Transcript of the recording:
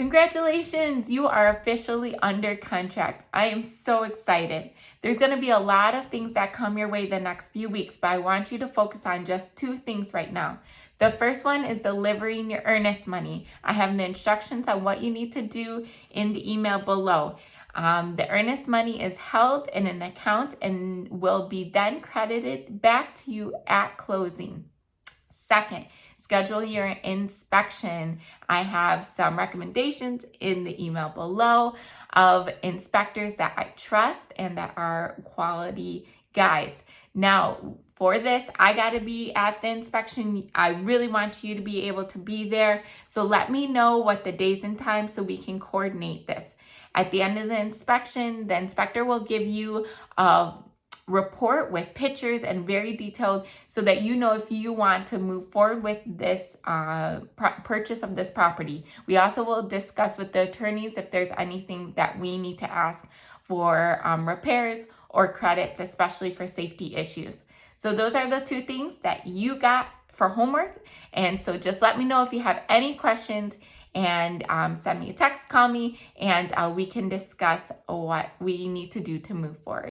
Congratulations, you are officially under contract. I am so excited. There's going to be a lot of things that come your way the next few weeks, but I want you to focus on just two things right now. The first one is delivering your earnest money. I have the instructions on what you need to do in the email below. Um, the earnest money is held in an account and will be then credited back to you at closing. Second, schedule your inspection. I have some recommendations in the email below of inspectors that I trust and that are quality guys. Now, for this, I got to be at the inspection. I really want you to be able to be there. So let me know what the days and times so we can coordinate this. At the end of the inspection, the inspector will give you a report with pictures and very detailed so that you know if you want to move forward with this uh, purchase of this property. We also will discuss with the attorneys if there's anything that we need to ask for um, repairs or credits, especially for safety issues. So those are the two things that you got for homework. And so just let me know if you have any questions and um, send me a text, call me, and uh, we can discuss what we need to do to move forward.